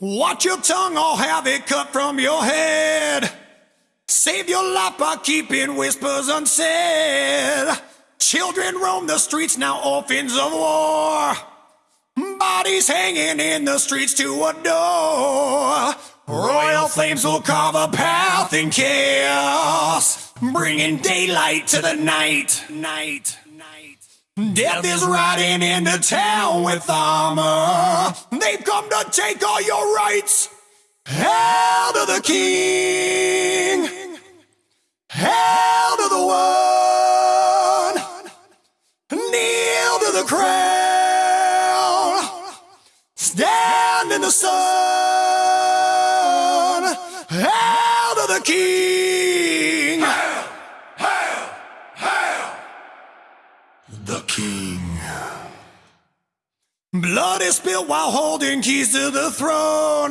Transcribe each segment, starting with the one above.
Watch your tongue, I'll have it cut from your head. Save your life by keeping whispers unsaid. Children roam the streets, now orphans of war. Bodies hanging in the streets to adore. Royal flames will carve a path in chaos, bringing daylight to the night. Night. Death is riding into town with armor. They've come to take all your rights. Hail to the king. Hail to the one. Kneel to the crown. Stand in the sun. Hail to the king. The king. Spilled while holding keys to the throne.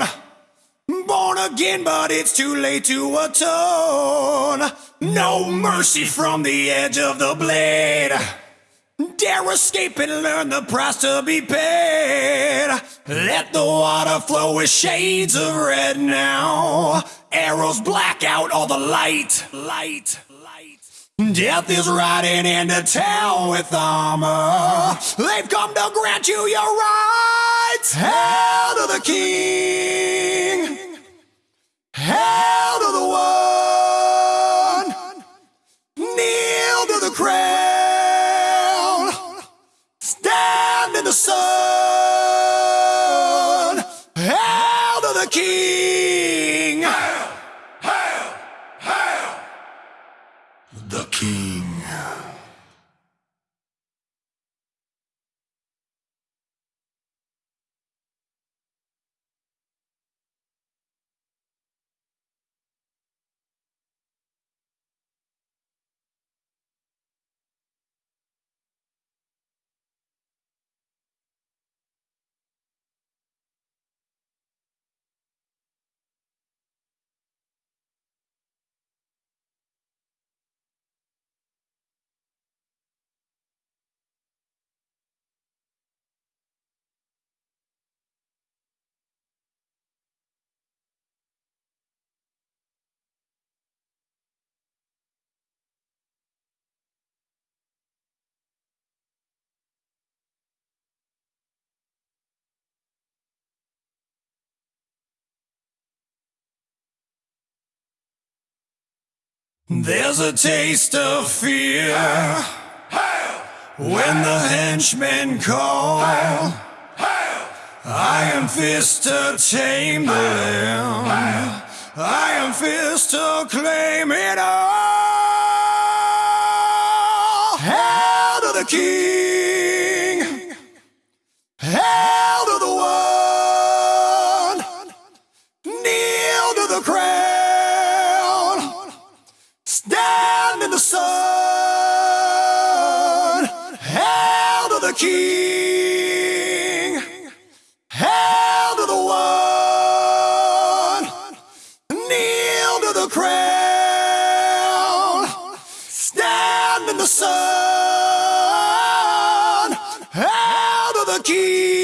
Born again, but it's too late to atone. No mercy from the edge of the blade. Dare escape and learn the price to be paid. Let the water flow with shades of red now. Arrows black out all the light. Light. Light. Death is riding into town with armor. They've come to grant you your rights. Hail to the king. Hail to the one. Kneel to the crown. Stand in the sun. Hail to the king. There's a taste of fear when the henchmen call. Iron fist to tame the lamb. Iron fist to claim it all. Hail to the king. In the sun. Hail to the king. Hail to the one. Kneel to the crown. Stand in the sun. Hail to the king.